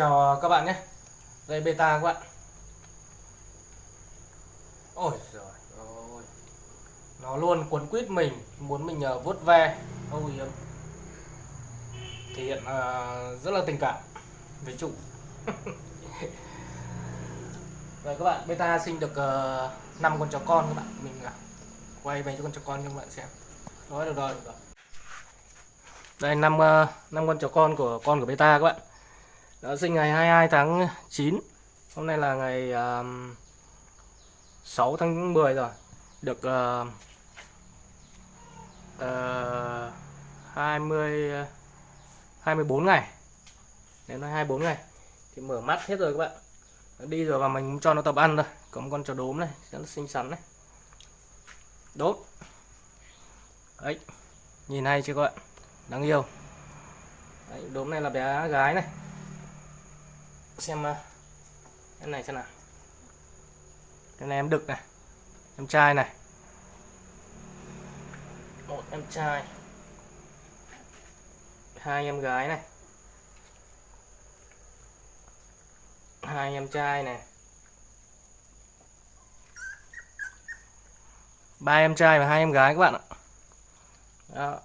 Chào các bạn nhé. Đây beta các bạn. Ôi giời ơi. Nó luôn cuốn quýt mình Muốn mình uh, vuốt ve. Âu yếm Thể hiện uh, rất là tình cảm Với chủ. Rồi các bạn beta sinh được ờ, uh, 5 con chó con các bạn. Mình uh, quay về cho con chó con cho các bạn xem. Rồi được rồi, được rồi. Đây 5, uh, 5 con chó con của con của beta các bạn đã sinh ngày 22 tháng 9 Hôm nay là ngày à, uh, 6 tháng 10 rồi. Được uh, uh, 20 24 ngày. Đến nói 24 ngày. Thì mở mắt hết rồi các bạn. Nó Đi rồi và mình cho nó tập ăn rồi Có một con chó đốm này Rất là xinh xắn này. Đốt. Đấy. Nhìn hay chưa các bạn? Đáng yêu. Đấy, đốm này là bé gái này xem ờ, cái này xem nào. Cái này em đực này, em trai này. Một em trai hai em gái này. Hai em trai này. Ba em trai và hai em gái các bạn ạ. Đó.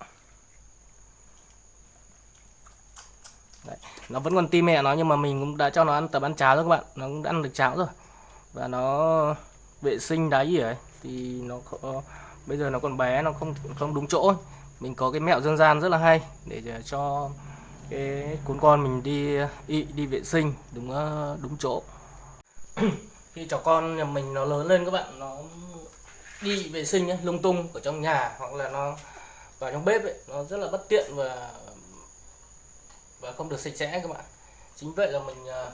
Đấy nó vẫn còn tim mẹ nó nhưng mà mình cũng đã cho nó ăn tập ăn cháo rồi các bạn. Nó cũng đã ăn được cháo rồi. Và nó vệ sinh đáy gì ấy thì nó có, bây giờ nó còn bé nó không không đúng chỗ mình có cái mẹo dân gian rất là hay để cho cái cuốn con mình đi đi, đi vệ sinh đúng ờ, đúng chỗ. Khi cháu con nhà mình nó lớn lên các bạn nó đi vệ sinh ấy, lung tung ở trong nhà hoặc là nó vào trong bếp ấy, nó rất là bất tiện và và không được sạch sẽ các bạn. Chính vậy là mình à,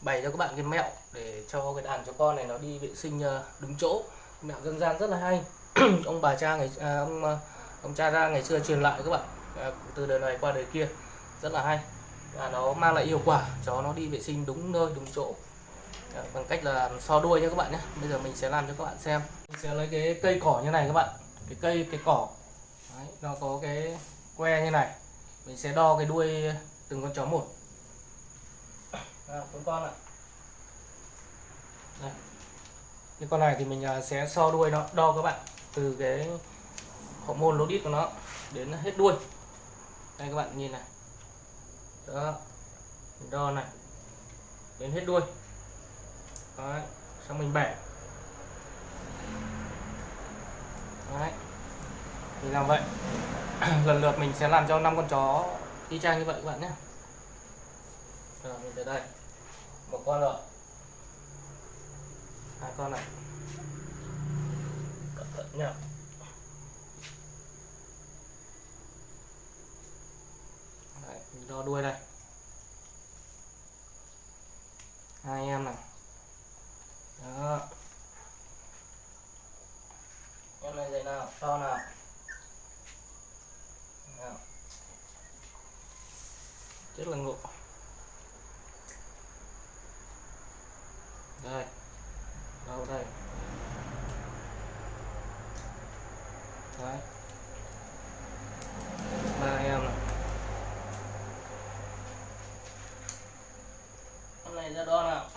bày cho các bạn cái mẹo để cho cái đàn chó con này nó đi vệ sinh à, đúng chỗ. Mẹo dân gian rất là hay. Ông bà cha ngày à, ông à, ông cha ra ngày xưa truyền lại các bạn à, từ đời này qua đời kia. Rất là hay. Và nó mang lại hiệu quả. Cho nó đi vệ sinh đúng nơi đúng chỗ. À, bằng cách là so đuôi nha các bạn nhé. Bây giờ mình sẽ làm cho các bạn xem. Mình sẽ lấy cái cây cỏ như này các bạn. Cái cây cái cỏ. Đấy, nó có cái que như này. Mình sẽ đo cái đuôi từng con chó một. À, con con ạ. Đây. cái con này thì mình à, sẽ so đuôi nó đo các bạn từ cái hậu môn lô đít của nó đến hết đuôi. Đây các bạn nhìn này. Đó. Mình đo này. Đến hết đuôi. Đấy. Xong mình bẻ. Đấy. Mình làm vậy. Lần lượt mình sẽ làm cho năm con chó y chang như vậy các bạn nhé. Rồi mình tới đây. Một con rồi hai con này. Cẩn thận nhá. Đấy, mình đo đuôi đây. Hai em này. Đó. Em này dậy nào? To nào? Rất là ngộ. Đây đâu đây. Đấy. Ba em này. Hôm nay ra đo nào?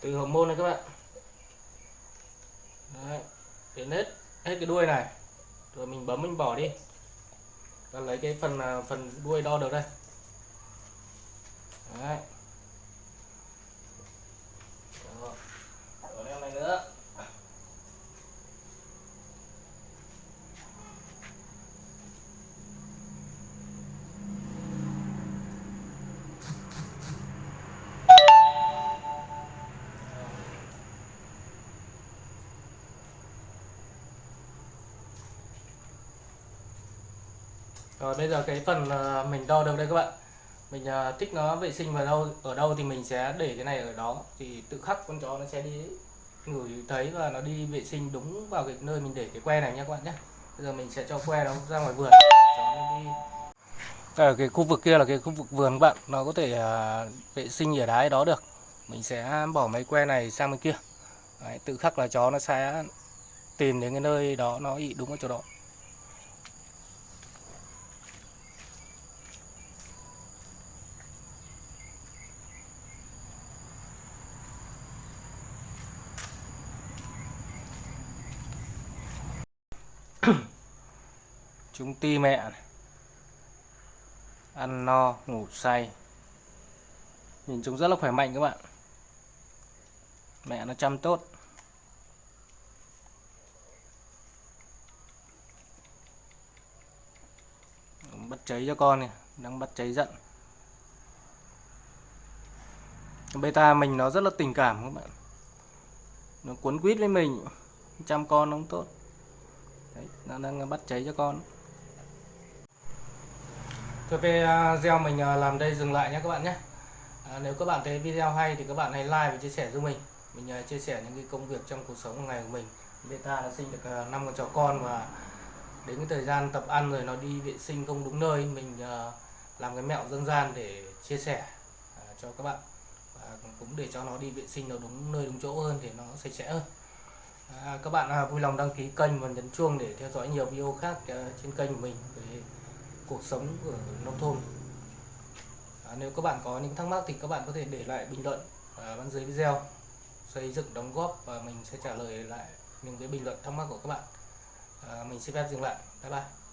Từ hồng môn này các bạn. Đấy, đến hết hết cái đuôi này. Rồi mình bấm, mình bỏ đi ta lấy cái phần à, phần đuôi đo được đây. Đấy. Rồi, này nữa. Rồi bây giờ cái phần ờ, mình đo được đây các bạn. Mình ờ, thích nó vệ sinh vào đâu Ở đâu thì mình sẽ để cái này ở đó. Thì tự khắc con chó nó sẽ đi ngửi thấy và nó đi vệ sinh đúng vào cái nơi mình để cái que này nha các bạn nhé. Bây giờ mình sẽ cho que nó ra ngoài vườn chó nó đi. Ở cái khu vực kia là cái khu vực vườn các bạn. Nó có thể uh, vệ sinh ở đáy đó được. Mình sẽ bỏ mấy que này sang bên kia. Đấy, tự khắc là chó nó sẽ tìm đến cái nơi đó nó ị đúng ở chỗ đó. Chúng ti mẹ ăn no ngủ say. Nhìn chúng rất là khỏe mạnh các bạn. Mẹ nó chăm tốt. Bắt cháy cho con này đang bắt cháy giận. Beta mình nó rất là tình cảm các bạn. Nó cuốn quýt với mình chăm con nó cũng tốt. Đấy, nó đang bắt cháy cho con. Thôi về à, mình à, làm đây dừng lại nhé các bạn nhé. À, Nếu các bạn thấy video hay thì các bạn hãy like và chia sẻ giúp mình. Mình à, chia sẻ những cái công việc trong cuộc sống hàng ngày của mình. Beta đã sinh được 5 con chó con và đến cái thời gian tập ăn rồi nó đi vệ sinh không đúng nơi mình làm cái mẹo dân gian để chia sẻ cho các bạn. Và cũng để cho nó đi vệ sinh nó đúng nơi đúng chỗ hơn thì nó sạch sẽ hơn. À, các bạn à, vui lòng đăng ký kênh và nhấn chuông để theo dõi nhiều video khác à, trên kênh của mình cuộc sống ở nông thôn. À, nếu các bạn có những thắc mắc thì các bạn có thể để lại bình luận ở bên dưới video. Xây dựng đóng góp và mình sẽ trả lời lại những cái bình luận thắc mắc của các bạn. À, mình xin phép dừng lại. Bye bye.